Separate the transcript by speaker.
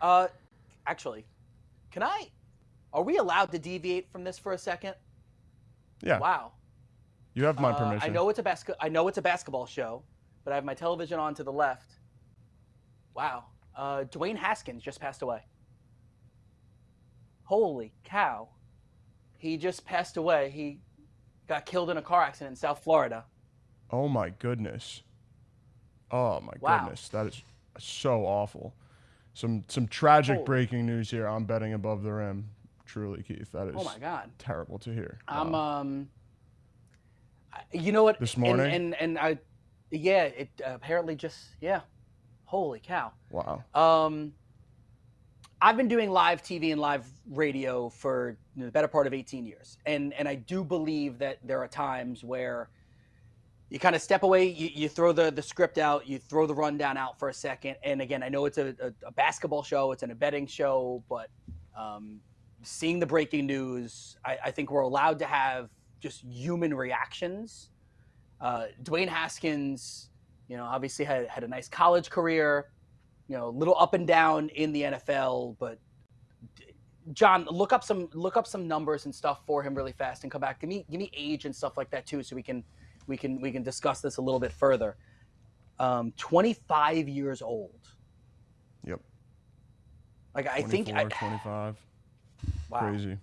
Speaker 1: Uh, actually, can I? Are we allowed to deviate from this for a second?
Speaker 2: Yeah.
Speaker 1: Wow.
Speaker 2: You have my
Speaker 1: Uh,
Speaker 2: permission.
Speaker 1: I know it's a basket. I know it's a basketball show, but I have my television on to the left. Wow. Uh, Dwayne Haskins just passed away. Holy cow! He just passed away. He got killed in a car accident in South Florida.
Speaker 2: Oh my goodness. Oh my
Speaker 1: Wow.
Speaker 2: goodness. That is so awful. Some some tragic
Speaker 1: Holy-
Speaker 2: breaking news here. I'm betting above the rim. Truly, Keith. That is
Speaker 1: Oh my god.
Speaker 2: terrible to hear.
Speaker 1: I'm
Speaker 2: Wow.
Speaker 1: um. You know what?
Speaker 2: This morning?
Speaker 1: and and, I, yeah. It uh, apparently just yeah. Holy cow.
Speaker 2: wow.
Speaker 1: Um, I've been doing live TV and live radio for the better part of 18 years, and and I do believe that there are times where you kind of step away, you, you throw the the script out, you throw the rundown out for a second, and again, I know it's a, a, a basketball show, it's an betting show, but um, seeing the breaking news, I, I think we're allowed to have just human reactions. Uh, Dwayne Haskins, you know, obviously had had a nice college career you know, a little up and down in the NFL, but John, look up some look up some numbers and stuff for him really fast and come back. Give me give me age and stuff like that too, so we can we can we can discuss this a little bit further. Um, 25 years old.
Speaker 2: Yep.
Speaker 1: Like I think I,
Speaker 2: 25.
Speaker 1: wow.
Speaker 2: Crazy.